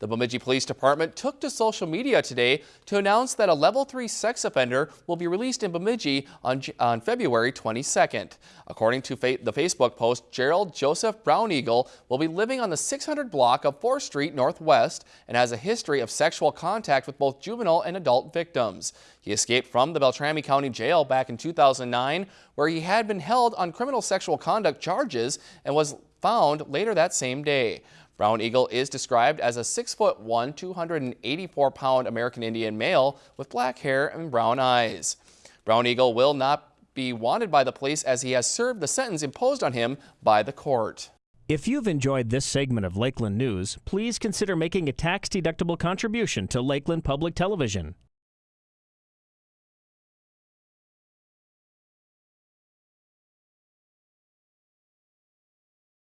The Bemidji Police Department took to social media today to announce that a level 3 sex offender will be released in Bemidji on, on February 22nd. According to fa the Facebook post, Gerald Joseph Brown Eagle will be living on the 600 block of 4th Street Northwest and has a history of sexual contact with both juvenile and adult victims. He escaped from the Beltrami County Jail back in 2009 where he had been held on criminal sexual conduct charges and was found later that same day. Brown Eagle is described as a 6'1", 284-pound American Indian male with black hair and brown eyes. Brown Eagle will not be wanted by the police as he has served the sentence imposed on him by the court. If you've enjoyed this segment of Lakeland News, please consider making a tax-deductible contribution to Lakeland Public Television.